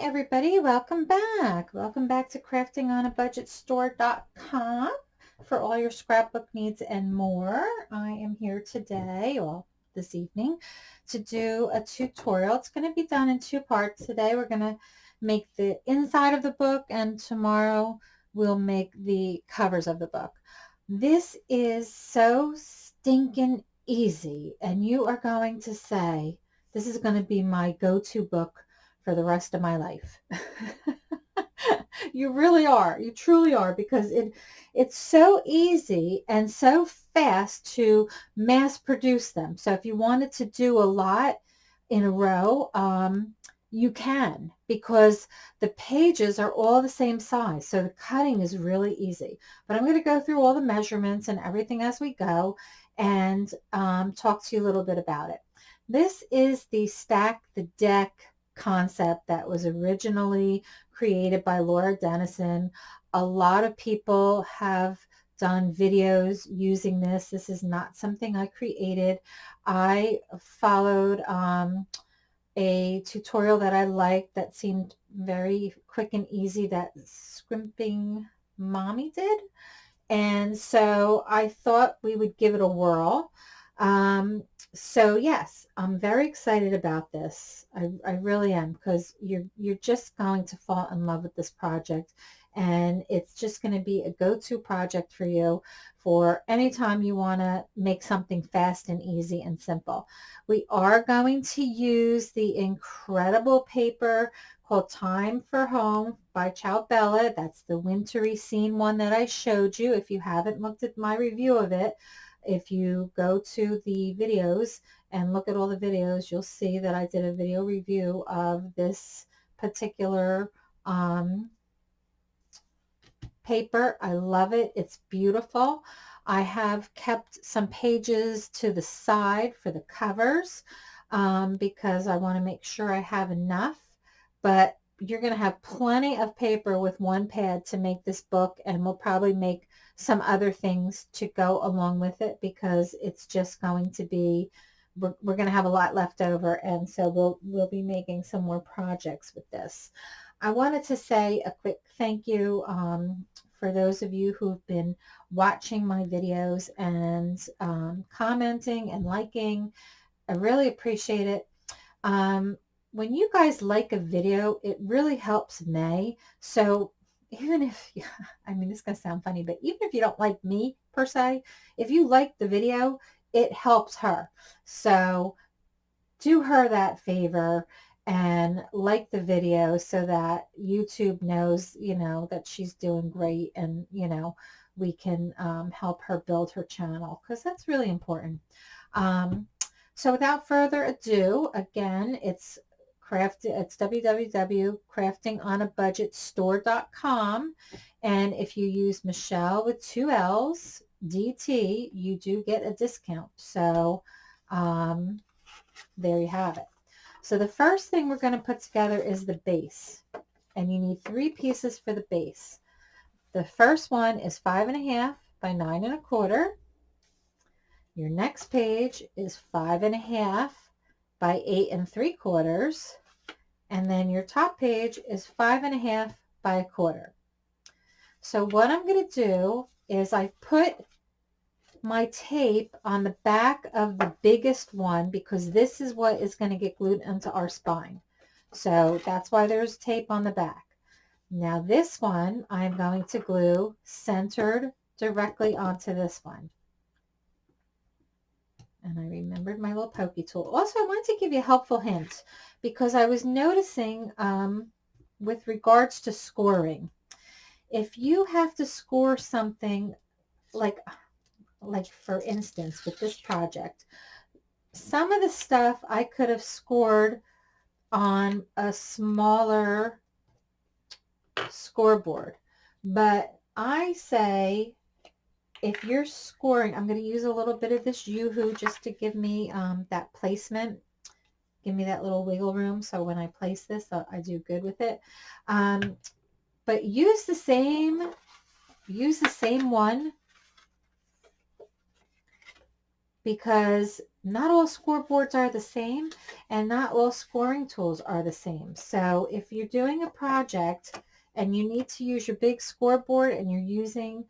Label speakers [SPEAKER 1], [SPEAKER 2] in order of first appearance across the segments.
[SPEAKER 1] everybody, welcome back. Welcome back to craftingonabudgetstore.com for all your scrapbook needs and more. I am here today, well, this evening, to do a tutorial. It's going to be done in two parts. Today we're going to make the inside of the book and tomorrow we'll make the covers of the book. This is so stinking easy and you are going to say, this is going to be my go-to book for the rest of my life. you really are. You truly are because it it's so easy and so fast to mass produce them. So if you wanted to do a lot in a row, um, you can because the pages are all the same size. So the cutting is really easy. But I'm going to go through all the measurements and everything as we go and um, talk to you a little bit about it. This is the Stack the Deck concept that was originally created by Laura Dennison. A lot of people have done videos using this. This is not something I created. I followed um, a tutorial that I liked that seemed very quick and easy that Scrimping Mommy did. And so I thought we would give it a whirl. Um, so yes, I'm very excited about this. I, I really am because you're, you're just going to fall in love with this project and it's just going to be a go-to project for you for anytime you want to make something fast and easy and simple. We are going to use the incredible paper called Time for Home by Ciao Bella. That's the wintry scene one that I showed you. If you haven't looked at my review of it, if you go to the videos and look at all the videos, you'll see that I did a video review of this particular um, paper. I love it. It's beautiful. I have kept some pages to the side for the covers um, because I want to make sure I have enough. But you're going to have plenty of paper with one pad to make this book and we'll probably make some other things to go along with it because it's just going to be we're, we're going to have a lot left over and so we'll we'll be making some more projects with this. I wanted to say a quick thank you um, for those of you who've been watching my videos and um, commenting and liking. I really appreciate it. Um, when you guys like a video, it really helps me. So even if, I mean, this is going to sound funny, but even if you don't like me per se, if you like the video, it helps her. So do her that favor and like the video so that YouTube knows, you know, that she's doing great and, you know, we can um, help her build her channel because that's really important. Um, so without further ado, again, it's craft it's www.craftingonabudgetstore.com and if you use Michelle with two L's DT you do get a discount. So um, there you have it. So the first thing we're going to put together is the base. And you need three pieces for the base. The first one is five and a half by nine and a quarter. Your next page is five and a half by eight and three quarters. And then your top page is five and a half by a quarter. So what I'm going to do is I put my tape on the back of the biggest one because this is what is going to get glued into our spine. So that's why there's tape on the back. Now this one I'm going to glue centered directly onto this one and I remembered my little pokey tool. Also, I wanted to give you a helpful hint because I was noticing um, with regards to scoring, if you have to score something like, like for instance, with this project, some of the stuff I could have scored on a smaller scoreboard, but I say if you're scoring, I'm going to use a little bit of this Yoo-Hoo just to give me um, that placement. Give me that little wiggle room so when I place this, uh, I do good with it. Um, but use the same, use the same one because not all scoreboards are the same and not all scoring tools are the same. So if you're doing a project and you need to use your big scoreboard and you're using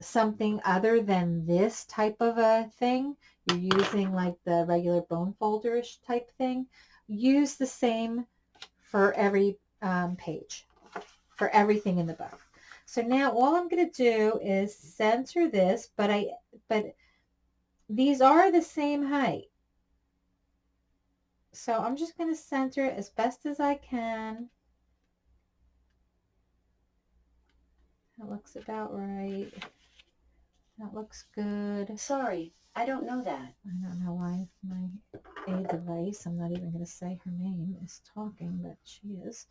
[SPEAKER 1] something other than this type of a thing, you're using like the regular bone folderish type thing, use the same for every um, page, for everything in the book. So now all I'm going to do is center this, but I, but these are the same height. So I'm just going to center it as best as I can. That looks about right. That looks good.
[SPEAKER 2] Sorry, I don't know that.
[SPEAKER 1] I don't know why my A device, I'm not even going to say her name, is talking, but she is.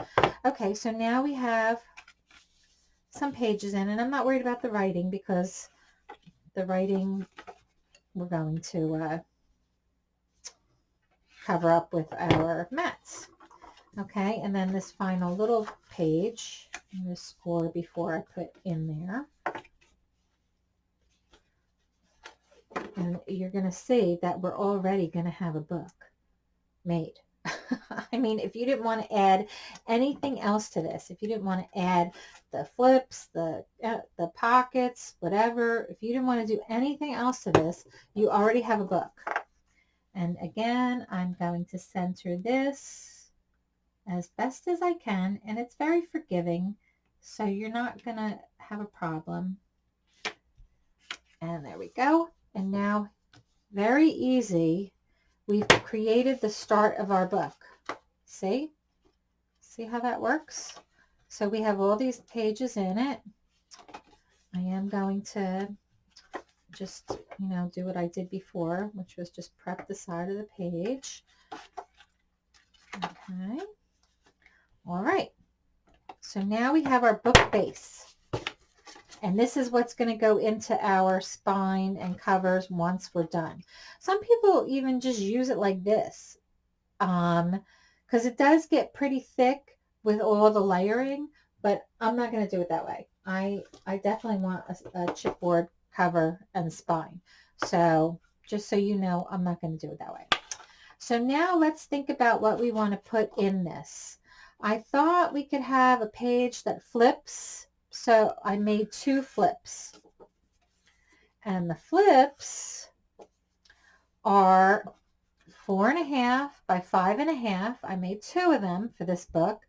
[SPEAKER 1] Okay, so now we have some pages in, and I'm not worried about the writing because the writing we're going to uh, cover up with our mats. Okay, and then this final little page, I'm going to score before I put in there. And you're going to see that we're already going to have a book made. I mean, if you didn't want to add anything else to this, if you didn't want to add the flips, the uh, the pockets, whatever, if you didn't want to do anything else to this, you already have a book. And again, I'm going to center this as best as I can, and it's very forgiving, so you're not going to have a problem. And there we go. And now, very easy, we've created the start of our book. See? See how that works? So we have all these pages in it. I am going to just, you know, do what I did before, which was just prep the side of the page. Okay. All right. So now we have our book base. And this is what's going to go into our spine and covers once we're done. Some people even just use it like this um, because it does get pretty thick with all the layering, but I'm not going to do it that way. I, I definitely want a, a chipboard cover and spine. So just so you know, I'm not going to do it that way. So now let's think about what we want to put in this. I thought we could have a page that flips so I made two flips. And the flips are four and a half by five and a half. I made two of them for this book.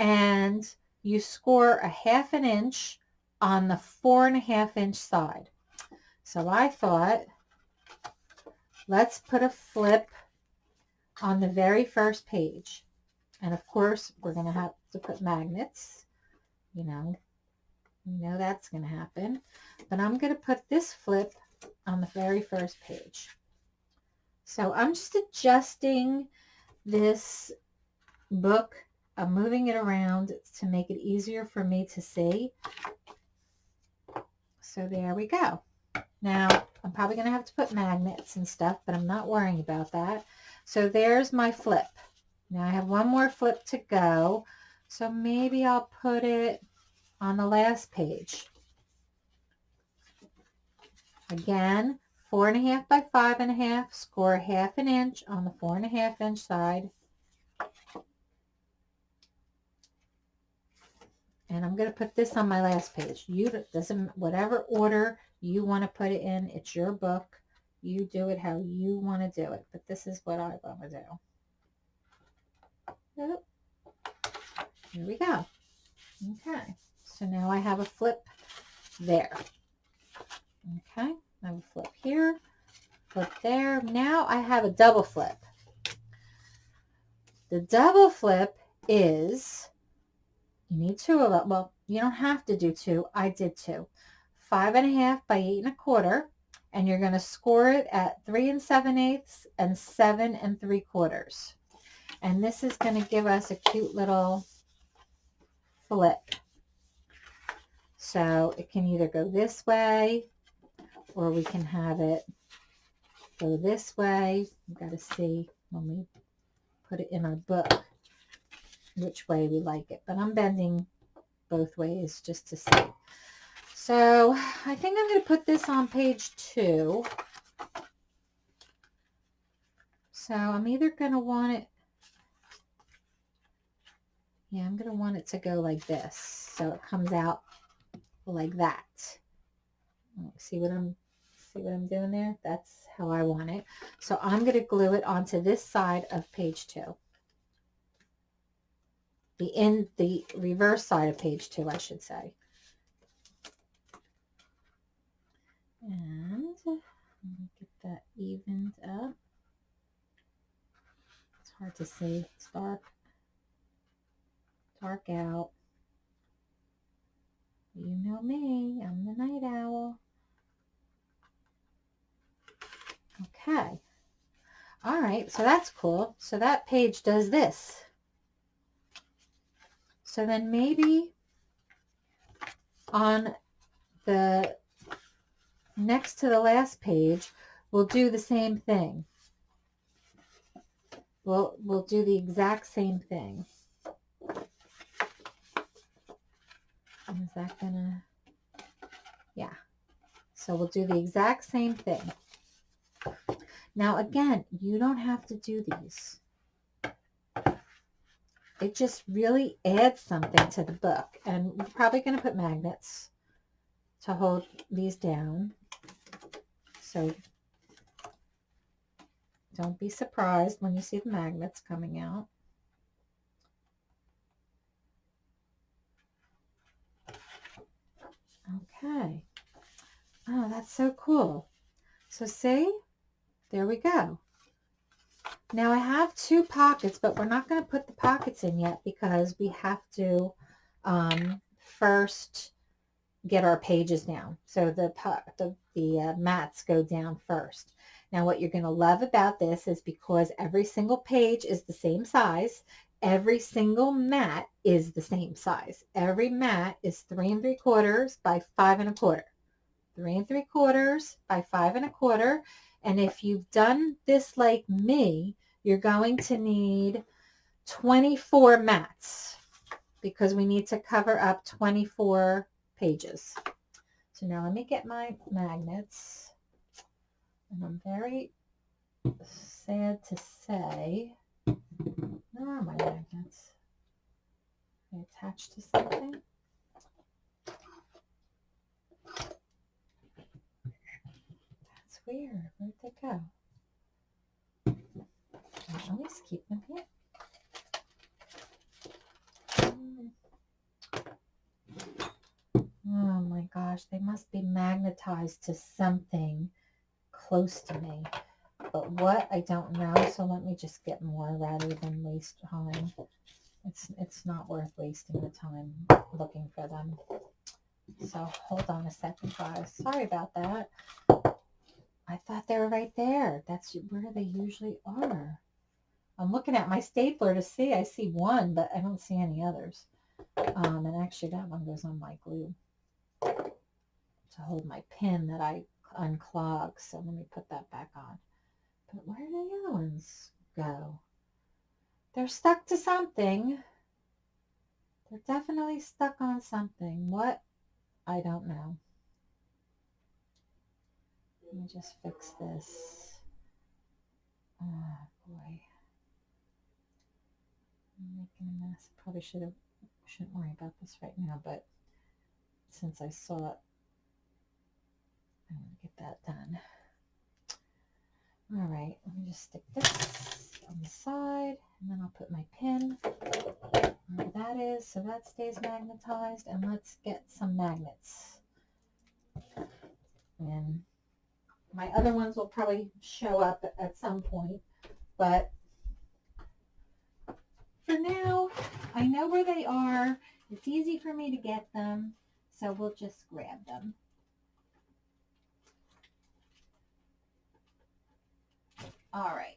[SPEAKER 1] And you score a half an inch on the four and a half inch side. So I thought, let's put a flip on the very first page. And of course, we're going to have to put magnets, you know, you know that's going to happen. But I'm going to put this flip on the very first page. So I'm just adjusting this book. I'm moving it around to make it easier for me to see. So there we go. Now, I'm probably going to have to put magnets and stuff, but I'm not worrying about that. So there's my flip. Now I have one more flip to go. So maybe I'll put it on the last page. Again, four and a half by five and a half, score half an inch on the four and a half inch side. And I'm going to put this on my last page. You doesn't whatever order you want to put it in. It's your book. You do it how you want to do it. But this is what I want to do. Here we go. Okay. So now I have a flip there. Okay, I have a flip here, flip there. Now I have a double flip. The double flip is, you need two of them. Well, you don't have to do two. I did two. Five and a half by eight and a quarter. And you're going to score it at three and seven eighths and seven and three quarters. And this is going to give us a cute little flip. So it can either go this way or we can have it go this way. We've got to see when we put it in our book which way we like it. But I'm bending both ways just to see. So I think I'm going to put this on page two. So I'm either going to want it, yeah, I'm going to want it to go like this. So it comes out like that. See what I'm, see what I'm doing there? That's how I want it. So I'm going to glue it onto this side of page two. The in the reverse side of page two, I should say. And get that evened up. It's hard to see. It's dark. Dark out. You know me. I'm the night owl. Okay. All right. So that's cool. So that page does this. So then maybe on the next to the last page, we'll do the same thing. We'll, we'll do the exact same thing. Is that gonna, yeah. So we'll do the exact same thing. Now again, you don't have to do these. It just really adds something to the book. And we're probably going to put magnets to hold these down. So don't be surprised when you see the magnets coming out. Okay. Oh, that's so cool. So see, there we go. Now I have two pockets, but we're not going to put the pockets in yet because we have to um, first get our pages down. So the, the, the uh, mats go down first. Now what you're going to love about this is because every single page is the same size, every single mat is the same size. Every mat is three and three quarters by five and a quarter. Three and three quarters by five and a quarter. And if you've done this like me, you're going to need 24 mats because we need to cover up 24 pages. So now let me get my magnets. And I'm very sad to say, are my magnets? They attached to something? That's weird. Where'd they go? I always keep them here. Hmm. Oh my gosh, they must be magnetized to something close to me. But what, I don't know. So let me just get more rather than waste time. It's, it's not worth wasting the time looking for them. So hold on a second, guys. Sorry about that. I thought they were right there. That's where they usually are. I'm looking at my stapler to see. I see one, but I don't see any others. Um, and actually that one goes on my glue to hold my pin that I unclog. So let me put that back on. But where do the other ones go? They're stuck to something. They're definitely stuck on something. What? I don't know. Let me just fix this. Oh boy. I'm making a mess. Probably should have shouldn't worry about this right now, but since I saw it, I'm going to get that done. All right, let me just stick this on the side, and then I'll put my pin where that is, so that stays magnetized, and let's get some magnets. And my other ones will probably show up at some point, but for now, I know where they are. It's easy for me to get them, so we'll just grab them. All right.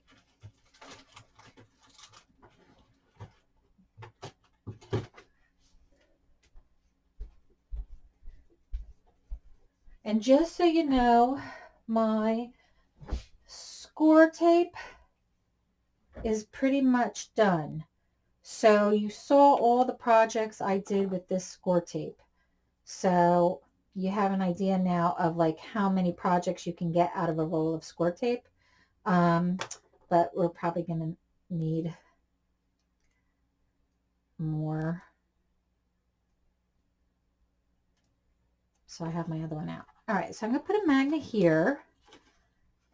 [SPEAKER 1] And just so you know, my score tape is pretty much done. So you saw all the projects I did with this score tape. So you have an idea now of like how many projects you can get out of a roll of score tape. Um, but we're probably going to need more. So I have my other one out. All right, so I'm going to put a magnet here.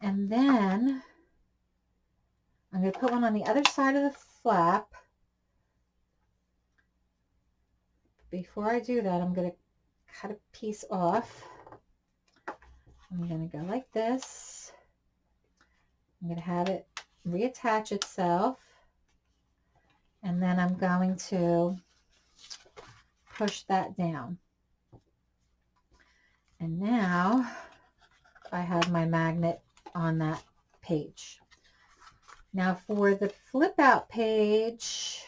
[SPEAKER 1] And then I'm going to put one on the other side of the flap. Before I do that, I'm going to cut a piece off. I'm going to go like this. I'm going to have it reattach itself. And then I'm going to push that down. And now I have my magnet on that page. Now for the flip out page,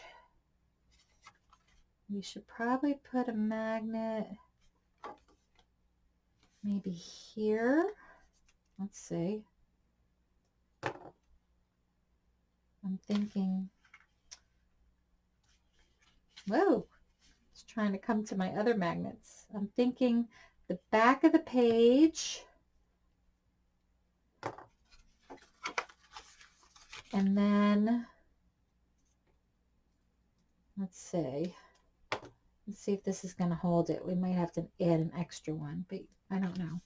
[SPEAKER 1] we should probably put a magnet maybe here. Let's see. I'm thinking, whoa, it's trying to come to my other magnets. I'm thinking the back of the page and then let's see let's see if this is going to hold it we might have to add an extra one but I don't know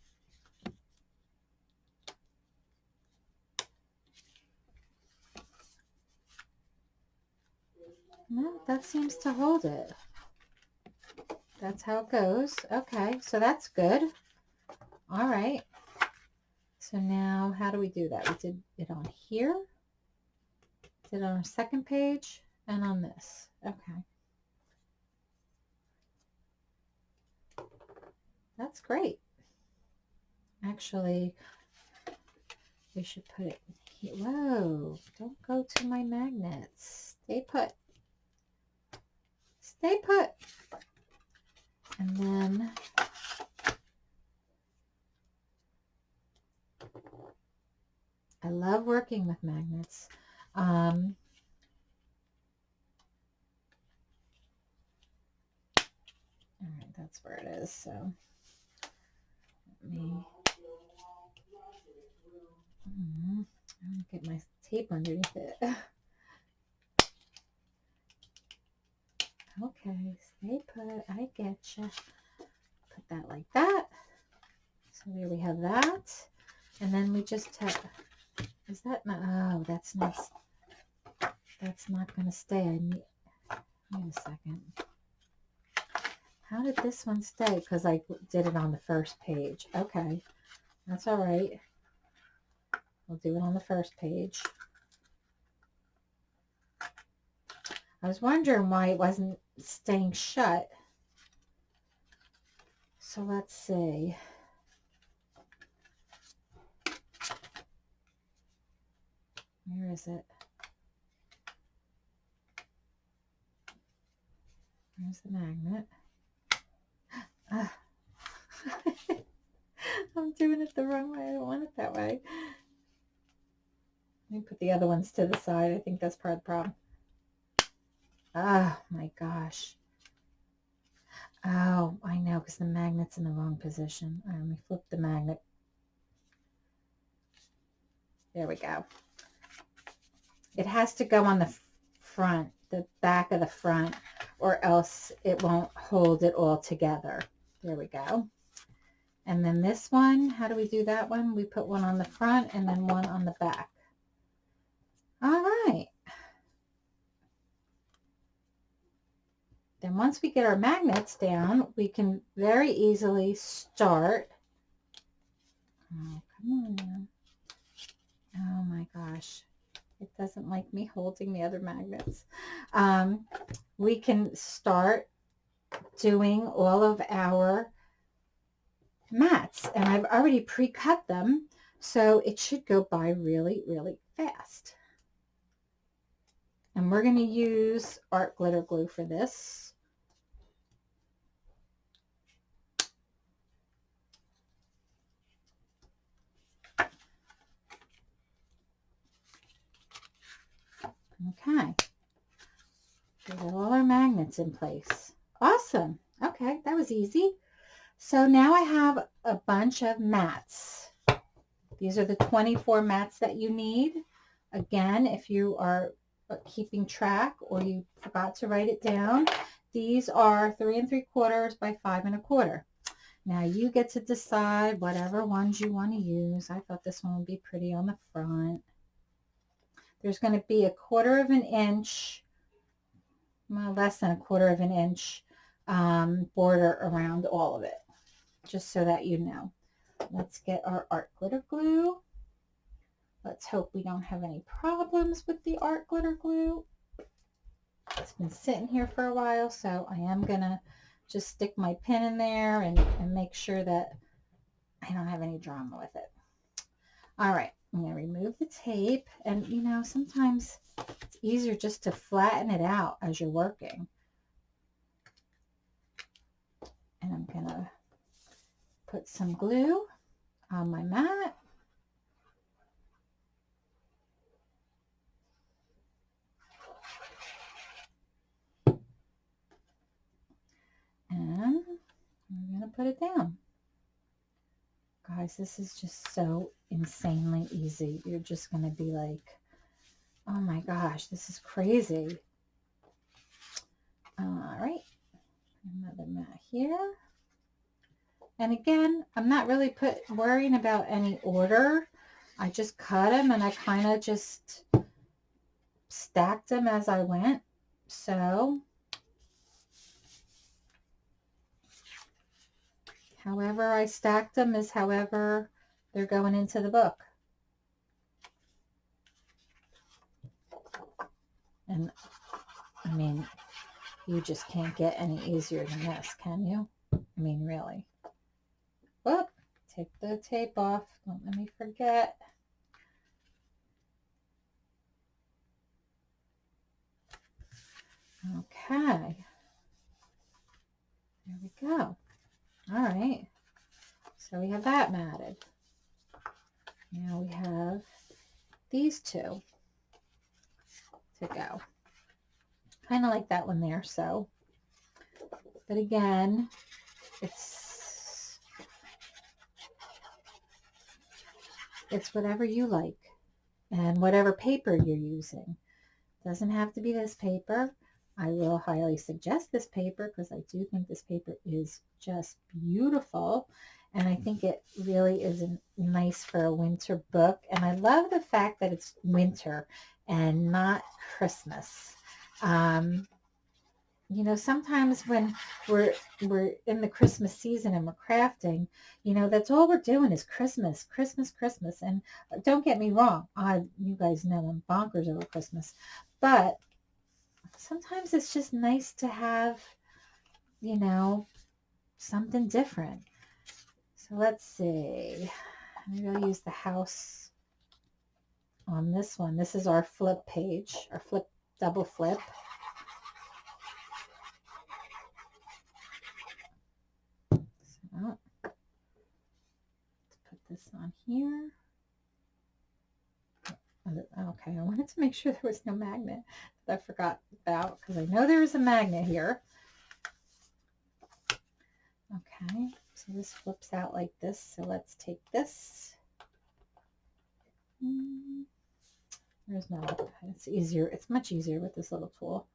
[SPEAKER 1] no that seems to hold it that's how it goes. Okay, so that's good. All right. So now how do we do that? We did it on here, did it on our second page, and on this. Okay. That's great. Actually, we should put it here. Whoa, don't go to my magnets. Stay put. Stay put. And then I love working with magnets. Um, all right, that's where it is. So let me mm, get my tape underneath it. Stay put. I get you. Put that like that. So there we have that. And then we just have, is that not, oh, that's not, that's not going to stay. I need, wait a second. How did this one stay? Because I did it on the first page. Okay, that's all right. We'll do it on the first page. I was wondering why it wasn't staying shut. So let's see. Where is it? There's the magnet. Ah. I'm doing it the wrong way. I don't want it that way. Let me put the other ones to the side. I think that's part of the problem. Oh my gosh. Oh, I know, because the magnet's in the wrong position. Right, let me flip the magnet. There we go. It has to go on the front, the back of the front, or else it won't hold it all together. There we go. And then this one, how do we do that one? We put one on the front and then one on the back. All right. Then once we get our magnets down, we can very easily start. Oh, come on now. Oh my gosh. It doesn't like me holding the other magnets. Um, we can start doing all of our mats. And I've already pre-cut them, so it should go by really, really fast. And we're going to use art glitter glue for this. Okay. Got all our magnets in place. Awesome. Okay, that was easy. So now I have a bunch of mats. These are the 24 mats that you need. Again, if you are keeping track or you forgot to write it down, these are three and three quarters by five and a quarter. Now you get to decide whatever ones you want to use. I thought this one would be pretty on the front. There's going to be a quarter of an inch, well, less than a quarter of an inch um, border around all of it, just so that you know. Let's get our art glitter glue. Let's hope we don't have any problems with the art glitter glue. It's been sitting here for a while, so I am going to just stick my pin in there and, and make sure that I don't have any drama with it. All right, I'm going to remove the tape. And, you know, sometimes it's easier just to flatten it out as you're working. And I'm going to put some glue on my mat. And I'm going to put it down. Guys, this is just so insanely easy. You're just going to be like, oh my gosh, this is crazy. All right, another mat here. And again, I'm not really put worrying about any order. I just cut them and I kind of just stacked them as I went. So However I stacked them is however they're going into the book. And I mean, you just can't get any easier than this, can you? I mean, really. Whoop, take the tape off. Don't let me forget. Okay. There we go. All right. So we have that matted. Now we have these two to go. Kind of like that one there, so. But again, it's it's whatever you like and whatever paper you're using. Doesn't have to be this paper. I will highly suggest this paper because I do think this paper is just beautiful. And I think it really is nice for a winter book. And I love the fact that it's winter and not Christmas. Um, you know, sometimes when we're we're in the Christmas season and we're crafting, you know, that's all we're doing is Christmas, Christmas, Christmas. And don't get me wrong, I you guys know I'm bonkers over Christmas, but sometimes it's just nice to have, you know, something different. So let's see. Maybe I'll use the house on this one. This is our flip page, our flip, double flip. So, let's put this on here. Okay, I wanted to make sure there was no magnet that I forgot about because I know there is a magnet here. Okay, so this flips out like this. So let's take this. Hmm, there's no, it's easier. It's much easier with this little tool.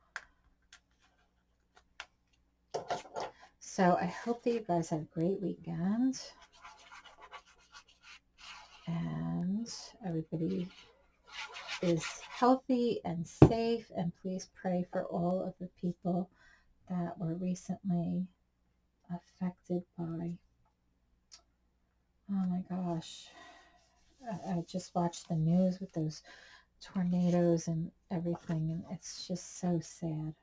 [SPEAKER 1] So I hope that you guys had a great weekend. And everybody is healthy and safe. And please pray for all of the people that were recently affected by, oh my gosh, I, I just watched the news with those tornadoes and everything, and it's just so sad.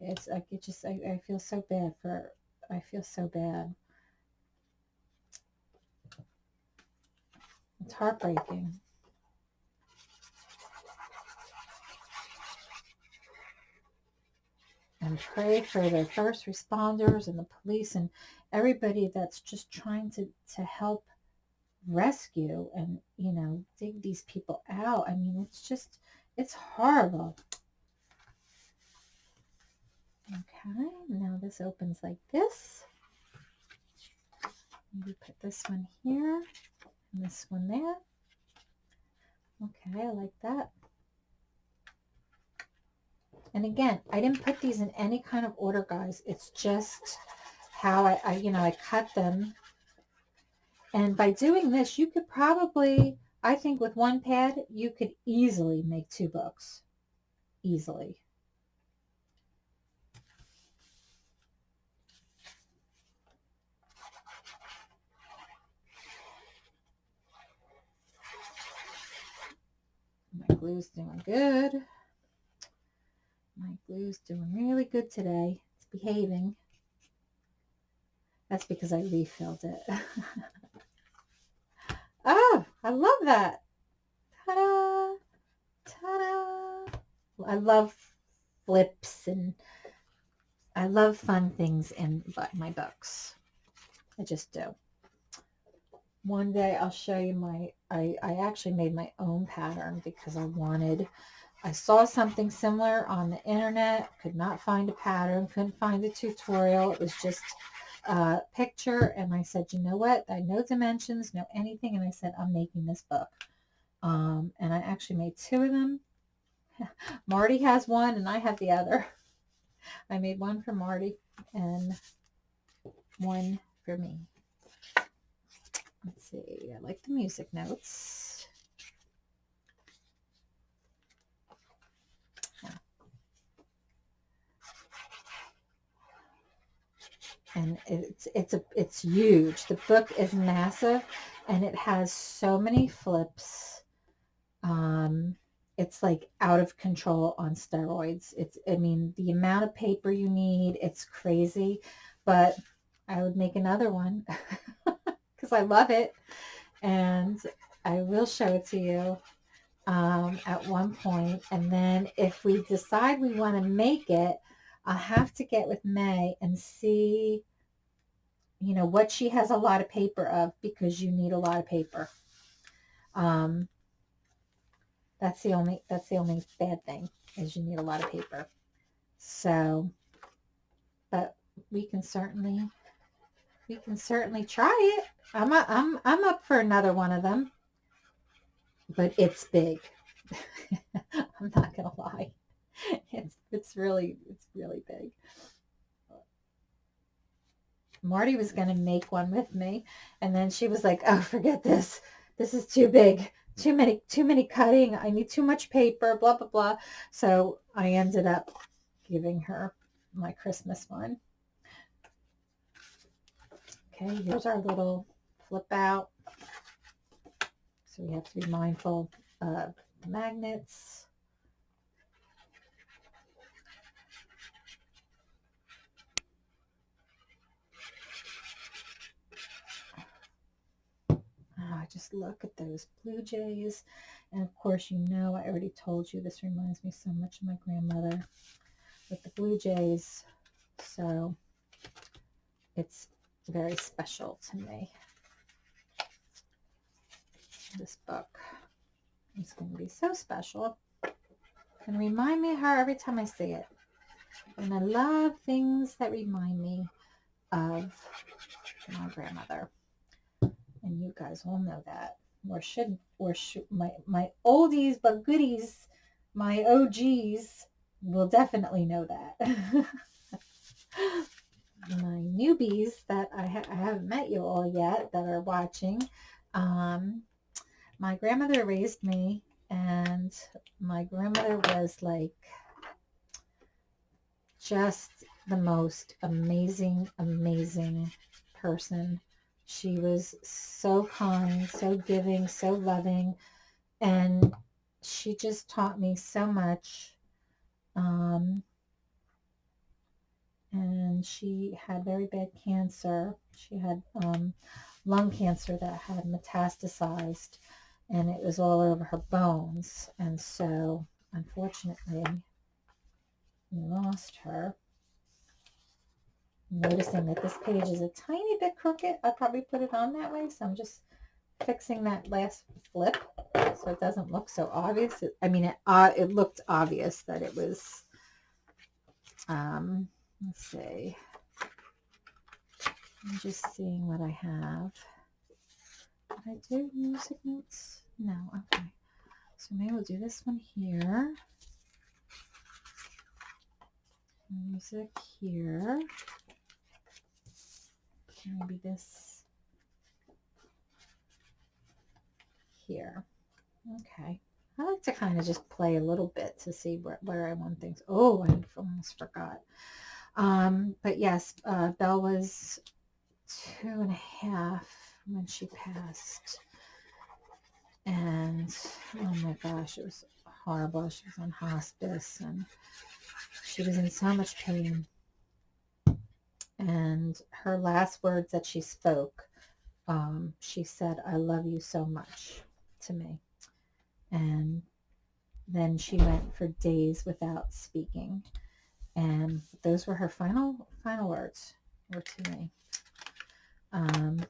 [SPEAKER 1] It's like, it just, I, I feel so bad for, I feel so bad. It's heartbreaking. And pray for the first responders and the police and everybody that's just trying to, to help rescue and, you know, dig these people out. I mean, it's just, it's horrible. Okay, now this opens like this. Maybe put this one here and this one there. Okay, I like that. And again, I didn't put these in any kind of order, guys. It's just how I, I you know, I cut them. And by doing this, you could probably, I think with one pad, you could easily make two books. Easily. My glue's doing good. My glue's doing really good today. It's behaving. That's because I refilled it. oh, I love that. Ta-da! Ta-da! I love flips and I love fun things in my books. I just do. One day I'll show you my, I, I actually made my own pattern because I wanted I saw something similar on the internet, could not find a pattern, couldn't find a tutorial. It was just a picture. And I said, you know what? I know dimensions, know anything. And I said, I'm making this book. Um, and I actually made two of them. Marty has one and I have the other. I made one for Marty and one for me. Let's see. I like the music notes. And it's it's a it's huge. The book is massive, and it has so many flips. Um, it's like out of control on steroids. It's I mean the amount of paper you need, it's crazy, but I would make another one because I love it, and I will show it to you um, at one point. And then if we decide we want to make it, I'll have to get with May and see, you know, what she has a lot of paper of because you need a lot of paper. Um, that's the only, that's the only bad thing is you need a lot of paper. So, but we can certainly, we can certainly try it. I'm, a, I'm, I'm up for another one of them, but it's big. I'm not going to lie. it's it's really it's really big. Marty was going to make one with me and then she was like, "Oh, forget this. This is too big. Too many too many cutting. I need too much paper, blah blah blah." So, I ended up giving her my Christmas one. Okay, here's our little flip out. So we have to be mindful of the magnets. Just look at those blue jays. And of course, you know, I already told you this reminds me so much of my grandmother with the blue jays. So it's very special to me. This book is going to be so special. and remind me of her every time I see it. And I love things that remind me of my grandmother and you guys all know that. Or should or should my my oldies but goodies my og's will definitely know that. My newbies that I, ha I, haven't met you all yet that are watching um, my grandmother raised me and my grandmother was like just the most amazing amazing person she was so kind, so giving, so loving, and she just taught me so much. Um, and she had very bad cancer. She had um, lung cancer that had metastasized, and it was all over her bones. And so, unfortunately, we lost her noticing that this page is a tiny bit crooked. I probably put it on that way, so I'm just fixing that last flip so it doesn't look so obvious. I mean, it, uh, it looked obvious that it was, um, let's see. I'm just seeing what I have. Did I do music notes? No, okay. So maybe we'll do this one here. Music here. Maybe this here. Okay. I like to kind of just play a little bit to see where, where I want things. Oh, I almost forgot. Um, but yes, uh, Belle was two and a half when she passed. And oh my gosh, it was horrible. She was on hospice and she was in so much pain. And her last words that she spoke, um, she said, I love you so much to me. And then she went for days without speaking. And those were her final final words were to me. Um,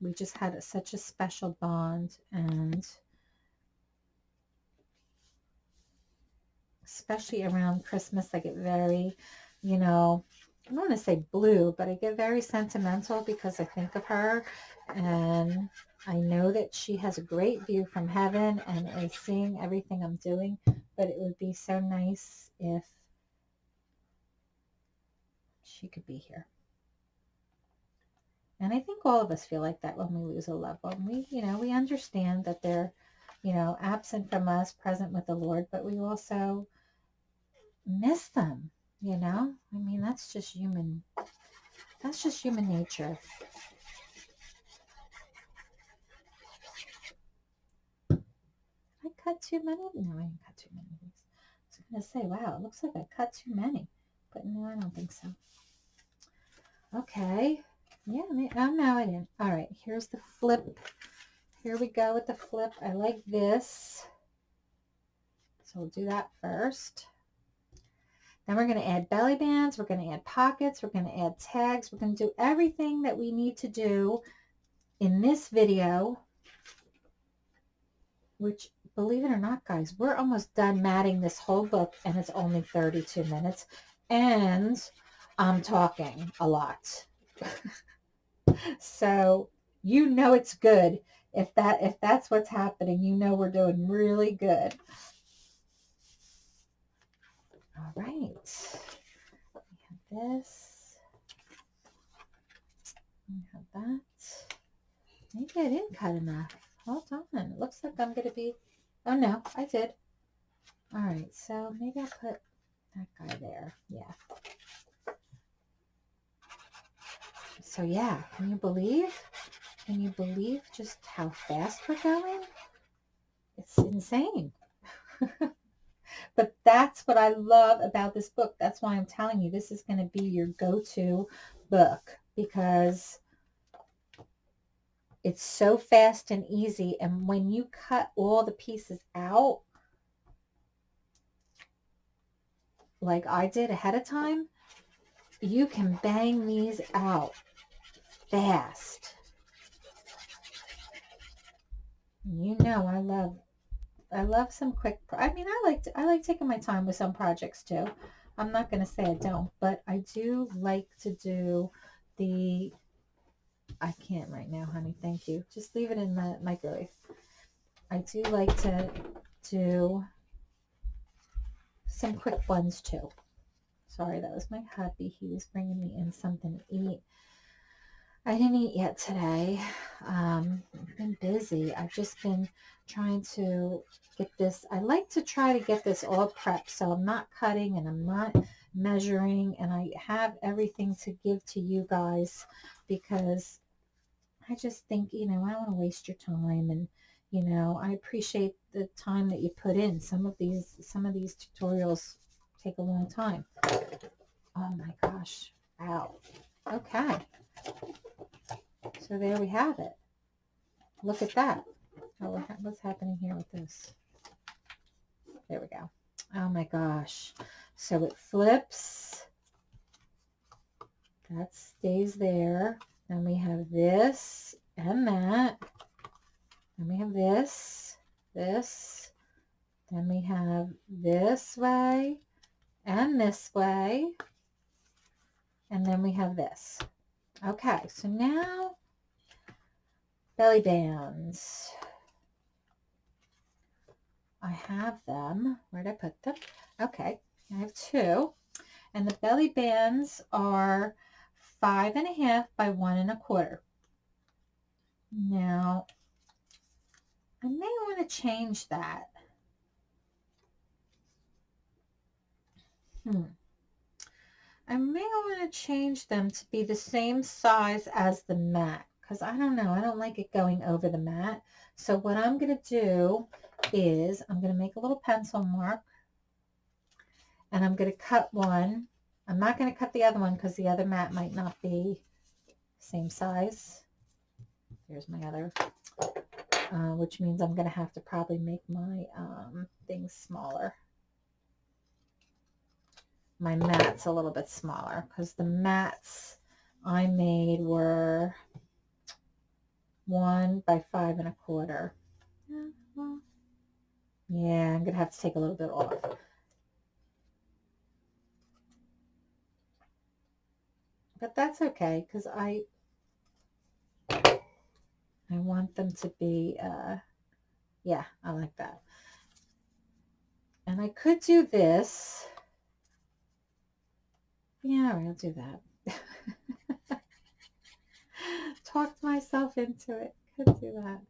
[SPEAKER 1] we just had a, such a special bond and especially around Christmas, I get very, you know, I don't want to say blue, but I get very sentimental because I think of her and I know that she has a great view from heaven and is seeing everything I'm doing, but it would be so nice if she could be here. And I think all of us feel like that when we lose a loved one. We, you know, we understand that they're, you know, absent from us, present with the Lord, but we also miss them, you know? I mean, that's just human, that's just human nature. I cut too many? No, I didn't cut too many. I was going to say, wow, it looks like I cut too many. But no, I don't think so. Okay. Yeah, oh no, I didn't. All right, here's the flip. Here we go with the flip. I like this. So we'll do that first. Then we're going to add belly bands. We're going to add pockets. We're going to add tags. We're going to do everything that we need to do in this video, which believe it or not, guys, we're almost done matting this whole book and it's only 32 minutes. And I'm talking a lot. so you know it's good. If that if that's what's happening, you know we're doing really good. All right. We have this. We have that. Maybe I didn't cut enough. Hold on. It looks like I'm going to be... Oh, no. I did. All right. So maybe I'll put that guy there. Yeah. So yeah, can you believe? Can you believe just how fast we're going? It's insane. but that's what I love about this book. That's why I'm telling you this is going to be your go-to book because it's so fast and easy. And when you cut all the pieces out, like I did ahead of time, you can bang these out fast. You know I love I love some quick I mean I like to, I like taking my time with some projects too. I'm not going to say I don't, but I do like to do the I can't right now, honey. Thank you. Just leave it in the microwave. I do like to do some quick ones too. Sorry, that was my hubby. He was bringing me in something to eat. I didn't eat yet today. Um, I've been busy. I've just been trying to get this. I like to try to get this all prepped so I'm not cutting and I'm not measuring and I have everything to give to you guys because I just think, you know, I don't want to waste your time and, you know, I appreciate the time that you put in. Some of these, some of these tutorials take a long time. Oh my gosh. Wow. Okay. So there we have it. Look at that. Oh, what's happening here with this? There we go. Oh my gosh. So it flips. That stays there. Then we have this and that. Then we have this, this. Then we have this way and this way. And then we have this. Okay, so now belly bands. I have them. Where'd I put them? Okay, I have two. And the belly bands are five and a half by one and a quarter. Now, I may want to change that. Hmm. I may want to change them to be the same size as the mat because I don't know. I don't like it going over the mat. So what I'm going to do is I'm going to make a little pencil mark and I'm going to cut one. I'm not going to cut the other one because the other mat might not be same size. Here's my other, uh, which means I'm going to have to probably make my um, things smaller. My mats a little bit smaller because the mats I made were one by five and a quarter. Yeah, I'm going to have to take a little bit off. But that's okay because I I want them to be, uh, yeah, I like that. And I could do this. Yeah, I'll do that. Talked myself into it. Could do that.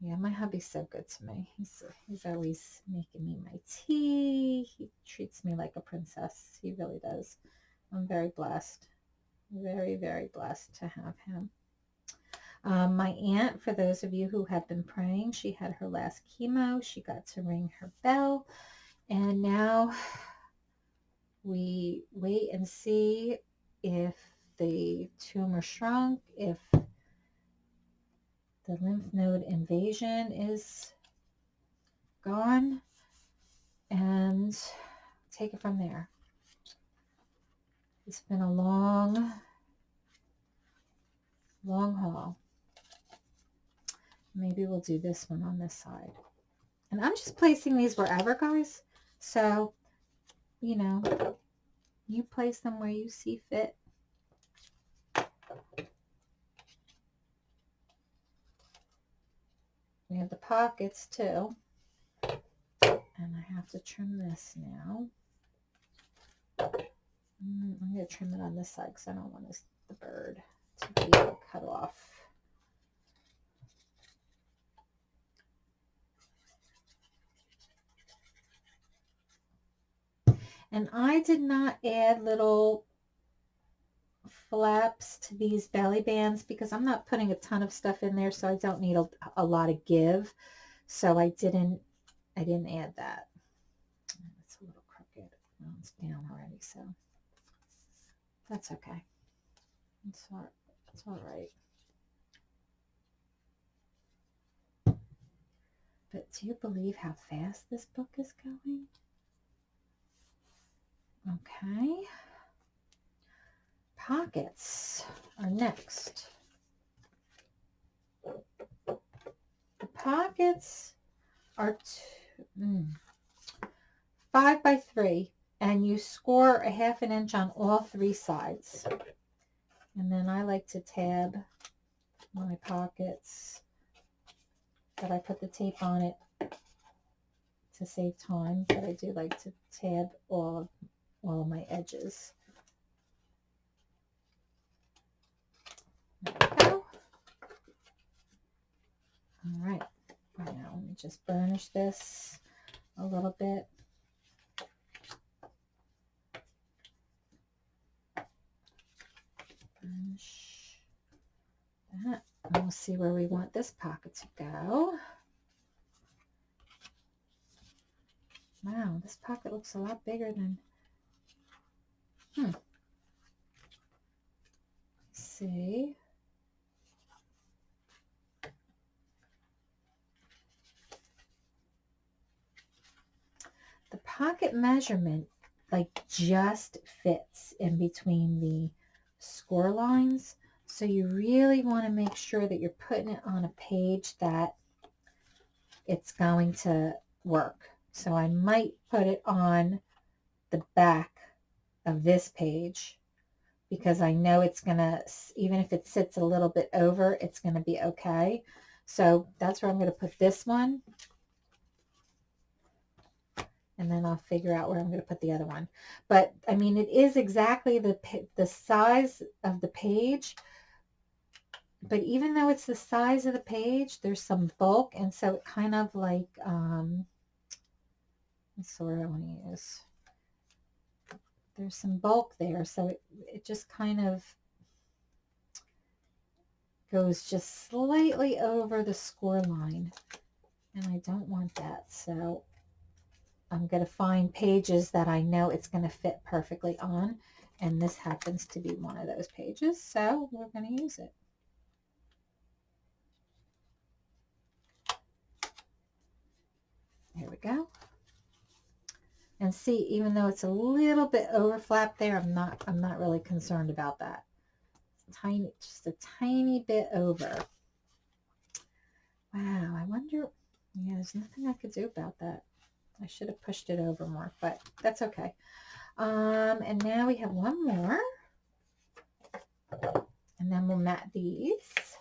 [SPEAKER 1] Yeah, my hubby's so good to me. He's he's always making me my tea. He treats me like a princess. He really does. I'm very blessed. Very, very blessed to have him. Um, my aunt, for those of you who have been praying, she had her last chemo. She got to ring her bell. And now we wait and see if the tumor shrunk, if the lymph node invasion is gone, and take it from there. It's been a long, long haul. Maybe we'll do this one on this side. And I'm just placing these wherever, guys. So, you know, you place them where you see fit. We have the pockets too. And I have to trim this now. Mm, I'm going to trim it on this side because I don't want this, the bird to be cut off. And I did not add little flaps to these belly bands because I'm not putting a ton of stuff in there so I don't need a, a lot of give. So I didn't, I didn't add that. It's a little crooked. Oh, it's down already, so that's okay. It's all, it's all right. But do you believe how fast this book is going? Okay. Pockets are next. The pockets are two, mm, five by three and you score a half an inch on all three sides. And then I like to tab my pockets but I put the tape on it to save time, but I do like to tab all all my edges. There we go. All right. Now let me just burnish this a little bit. Burnish that. And we'll see where we want this pocket to go. Wow, this pocket looks a lot bigger than Hmm. see. The pocket measurement like just fits in between the score lines. So you really want to make sure that you're putting it on a page that it's going to work. So I might put it on the back of this page because I know it's going to, even if it sits a little bit over, it's going to be okay. So that's where I'm going to put this one. and then I'll figure out where I'm going to put the other one. But I mean, it is exactly the, the size of the page, but even though it's the size of the page, there's some bulk. And so it kind of like, um, that's the word I want to use. There's some bulk there. So it, it just kind of goes just slightly over the score line. And I don't want that. So I'm going to find pages that I know it's going to fit perfectly on. And this happens to be one of those pages. So we're going to use it. Here we go. And see, even though it's a little bit overflap there, I'm not, I'm not really concerned about that. Tiny, just a tiny bit over. Wow, I wonder, yeah, there's nothing I could do about that. I should have pushed it over more, but that's okay. Um, and now we have one more. And then we'll mat these.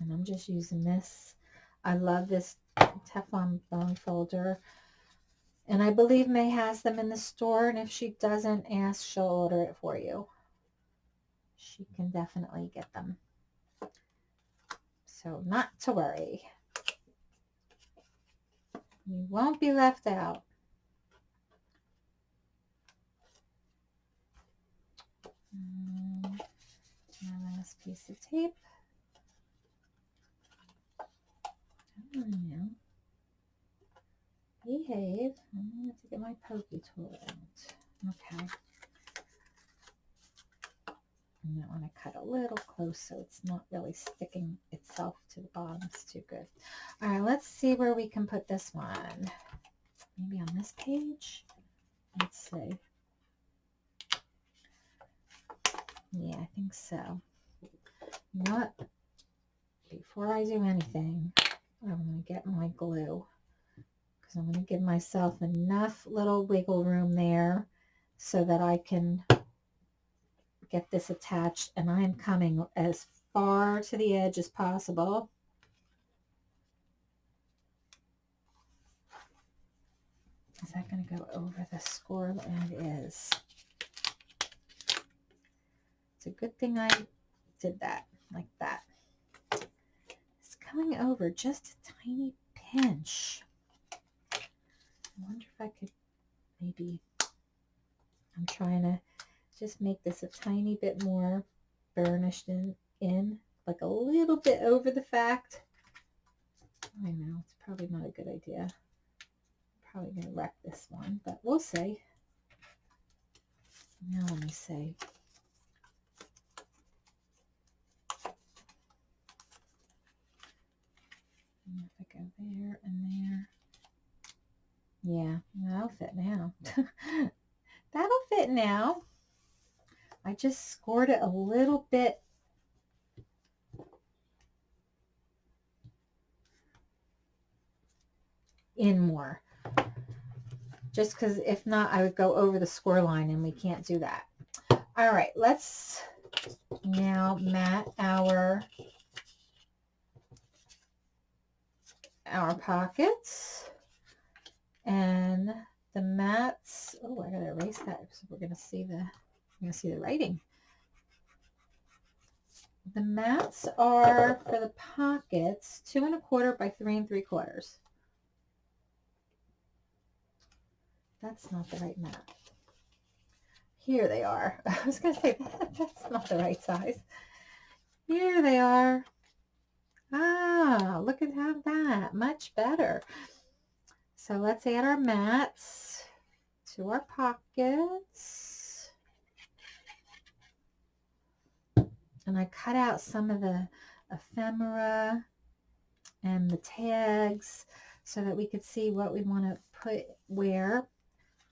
[SPEAKER 1] And I'm just using this. I love this Teflon bone folder. And I believe May has them in the store. And if she doesn't ask, she'll order it for you. She can definitely get them. So not to worry. You won't be left out. Mm, my last piece of tape. Now. Behave. I'm going to get my pokey tool out. Okay. And I want to cut a little close so it's not really sticking itself to the bottom. It's too good. All right, let's see where we can put this one. Maybe on this page? Let's see. Yeah, I think so. You know what? Before I do anything, I'm going to get my glue because I'm going to give myself enough little wiggle room there so that I can get this attached and I'm coming as far to the edge as possible. Is that going to go over the score? It is. It's a good thing I did that like that coming over just a tiny pinch. I wonder if I could maybe, I'm trying to just make this a tiny bit more burnished in, in like a little bit over the fact. I know, it's probably not a good idea. I'm probably going to wreck this one, but we'll see. Now let me see. Go there and there. Yeah, that'll fit now. that'll fit now. I just scored it a little bit in more. Just because if not, I would go over the score line and we can't do that. All right, let's now mat our our pockets and the mats. Oh, I gotta erase that because we're gonna see the we're gonna see the writing. The mats are for the pockets, two and a quarter by three and three quarters. That's not the right mat. Here they are. I was to say, that's not the right size. Here they are. Ah, look at how that, much better. So let's add our mats to our pockets. And I cut out some of the ephemera and the tags so that we could see what we want to put where.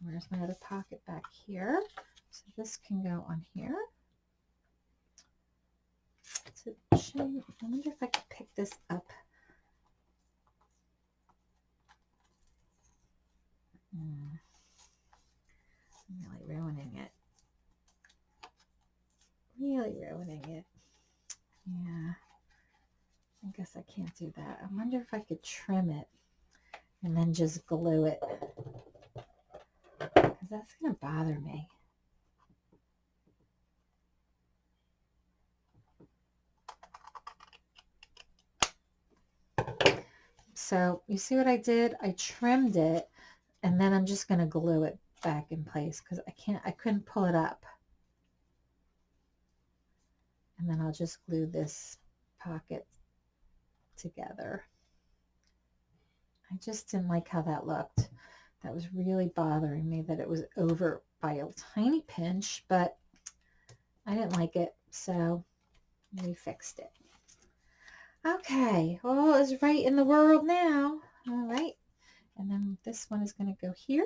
[SPEAKER 1] Where's my other pocket back here? So this can go on here. I wonder if I could pick this up. Mm. I'm really ruining it. Really ruining it. Yeah. I guess I can't do that. I wonder if I could trim it and then just glue it. Because that's going to bother me. So you see what I did? I trimmed it and then I'm just going to glue it back in place because I can't, I couldn't pull it up. And then I'll just glue this pocket together. I just didn't like how that looked. That was really bothering me that it was over by a tiny pinch, but I didn't like it, so we fixed it. Okay, all is right in the world now. All right, and then this one is going to go here.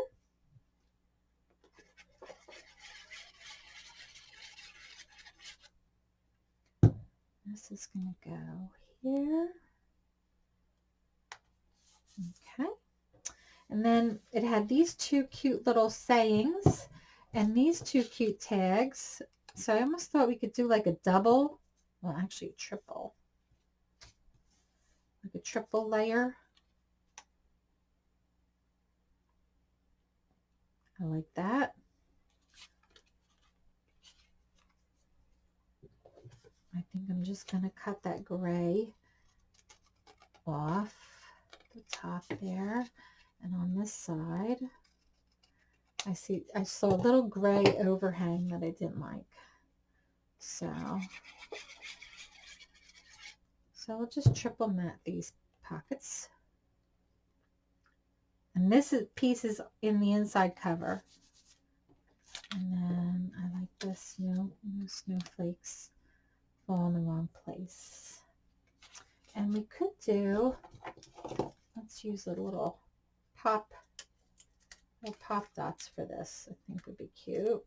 [SPEAKER 1] This is going to go here. Okay. And then it had these two cute little sayings and these two cute tags. So I almost thought we could do like a double, well actually triple, like a triple layer. I like that. I think I'm just going to cut that gray off the top there. And on this side, I see, I saw a little gray overhang that I didn't like. So, so I'll just triple mat these pockets. And this is, piece is in the inside cover. And then I like this, no, no snowflakes fall in the wrong place. And we could do, let's use a little pop, little pop dots for this. I think would be cute.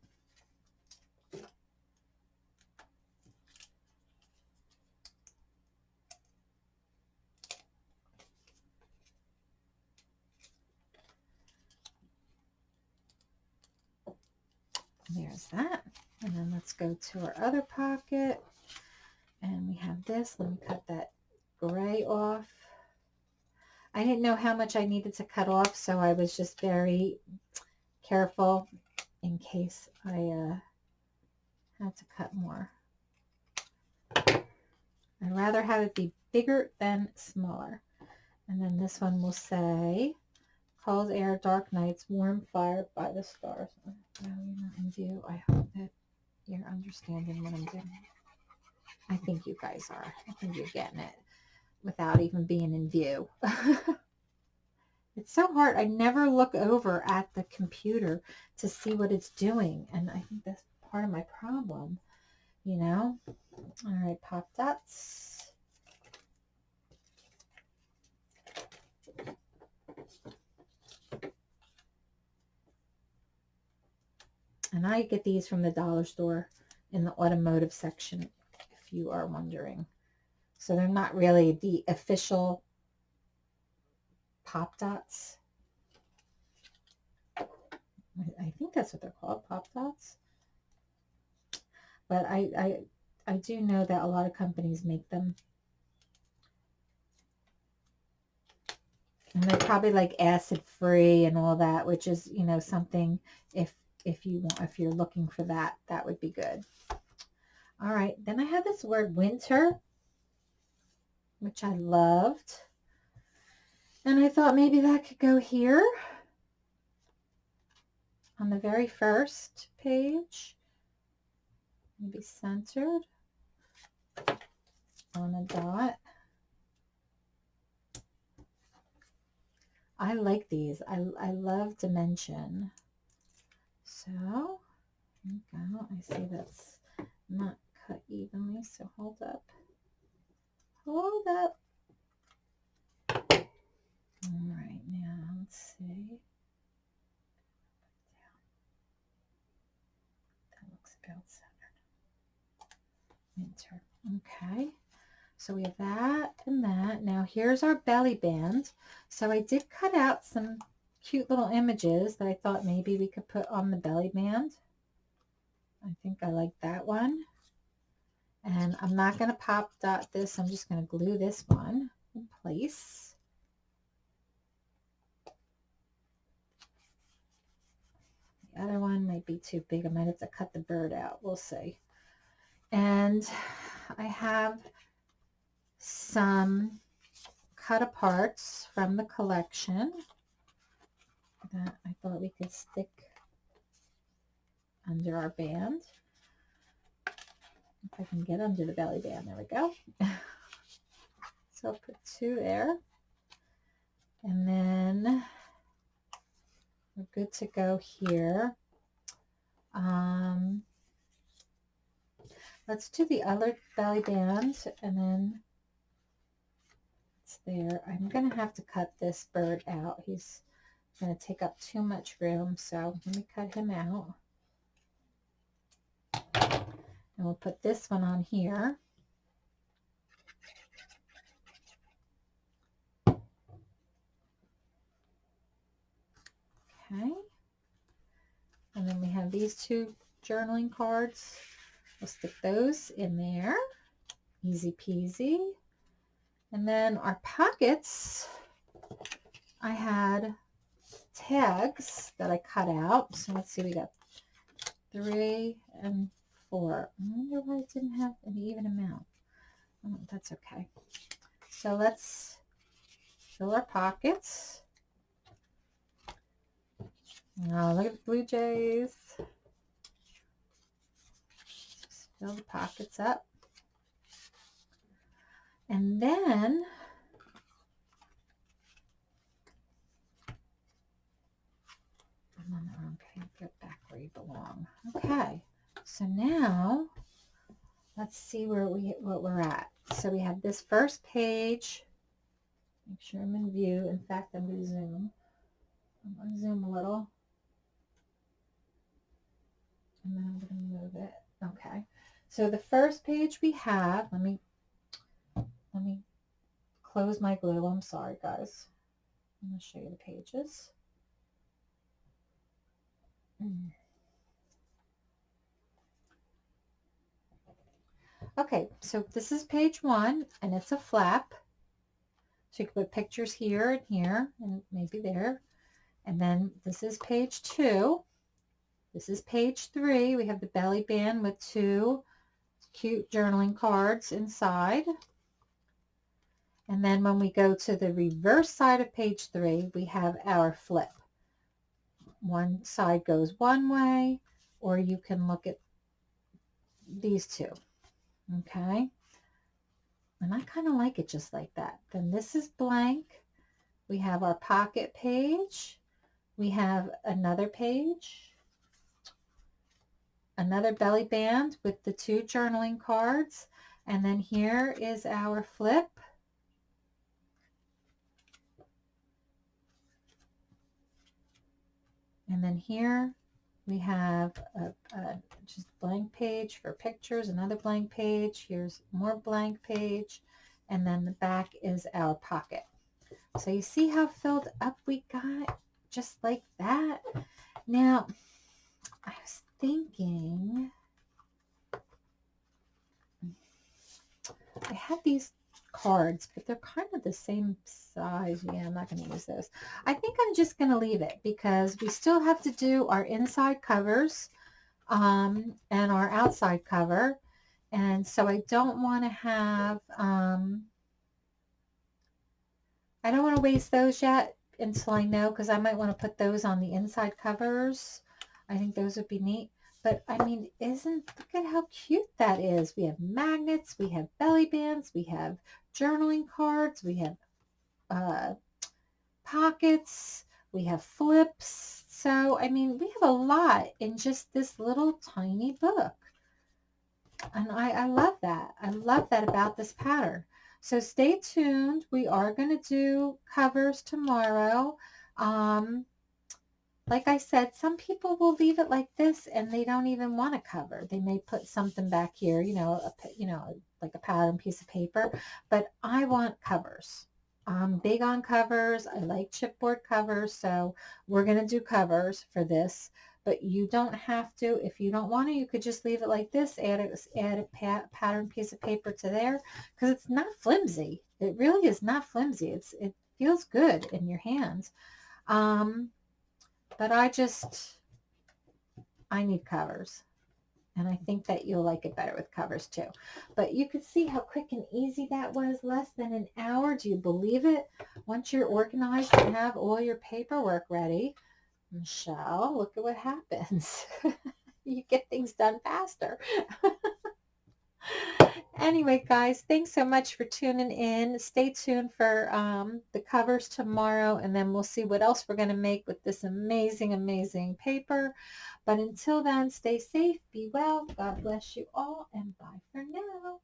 [SPEAKER 1] There's that. And then let's go to our other pocket. And we have this. Let me cut that gray off. I didn't know how much I needed to cut off, so I was just very careful in case I uh, had to cut more. I'd rather have it be bigger than smaller. And then this one will say, cold air, dark nights, warm fire by the stars. Oh, you're not in view. I hope that you're understanding what I'm doing. I think you guys are. I think you're getting it without even being in view. it's so hard. I never look over at the computer to see what it's doing. And I think that's part of my problem, you know? All right, pop dots. And I get these from the dollar store in the automotive section, if you are wondering. So they're not really the official pop dots. I think that's what they're called, pop dots. But I, I, I do know that a lot of companies make them. And they're probably like acid free and all that, which is, you know, something if if you want if you're looking for that, that would be good. All right, then I have this word winter which I loved. And I thought maybe that could go here on the very first page. Maybe centered on a dot. I like these. I, I love dimension. So, go. I see that's not cut evenly, so hold up. Hold up. All right, now let's see. That looks about. Enter. Okay. So we have that and that. Now here's our belly band. So I did cut out some cute little images that I thought maybe we could put on the belly band. I think I like that one. And I'm not going to pop dot this. I'm just going to glue this one in place. The other one might be too big. I might have to cut the bird out. We'll see. And I have some cut aparts from the collection that I thought we could stick under our band. If I can get under the belly band, there we go. so I'll put two there. And then we're good to go here. Um, let's do the other belly band and then it's there. I'm going to have to cut this bird out. He's going to take up too much room, so let me cut him out. And we'll put this one on here. Okay. And then we have these two journaling cards. We'll stick those in there. Easy peasy. And then our pockets, I had tags that I cut out. So let's see, we got three and four. I wonder why it didn't have an even amount. Oh, that's okay. So let's fill our pockets. Oh, look at the Blue Jays. Just fill the pockets up. And then I'm on the wrong. Get back where you belong. Okay. So now let's see where we what we're at. So we have this first page. Make sure I'm in view. In fact, I'm going to zoom. I'm going to zoom a little. And then I'm going to move it. Okay. So the first page we have, let me let me close my glue. I'm sorry, guys. I'm going to show you the pages. Okay, so this is page one, and it's a flap. So you can put pictures here and here, and maybe there. And then this is page two. This is page three. We have the belly band with two cute journaling cards inside. And then when we go to the reverse side of page three, we have our flip. One side goes one way, or you can look at these two. Okay. And I kind of like it just like that. Then this is blank. We have our pocket page. We have another page. Another belly band with the two journaling cards. And then here is our flip. And then here we have a, a just blank page for pictures, another blank page. Here's more blank page. And then the back is our pocket. So you see how filled up we got just like that. Now, I was thinking, I have these cards, but they're kind of the same size. Yeah, I'm not going to use those. I think I'm just going to leave it because we still have to do our inside covers um, and our outside cover. And so I don't want to have, um, I don't want to waste those yet until I know because I might want to put those on the inside covers. I think those would be neat. But I mean, isn't, look at how cute that is. We have magnets, we have belly bands, we have journaling cards, we have uh, pockets, we have flips. So, I mean, we have a lot in just this little tiny book. And I, I love that. I love that about this pattern. So stay tuned. We are going to do covers tomorrow. Um, like I said, some people will leave it like this and they don't even want to cover. They may put something back here, you know, a, you know, like a pattern piece of paper, but I want covers. I'm big on covers. I like chipboard covers, so we're going to do covers for this. But you don't have to. If you don't want to, you could just leave it like this. Add a, add a pat, pattern piece of paper to there because it's not flimsy. It really is not flimsy. It's It feels good in your hands. Um, but I just, I need covers. And I think that you'll like it better with covers too. But you could see how quick and easy that was. Less than an hour. Do you believe it? Once you're organized and have all your paperwork ready, Michelle, look at what happens. you get things done faster. anyway, guys, thanks so much for tuning in. Stay tuned for um, the covers tomorrow, and then we'll see what else we're going to make with this amazing, amazing paper. But until then, stay safe, be well, God bless you all, and bye for now.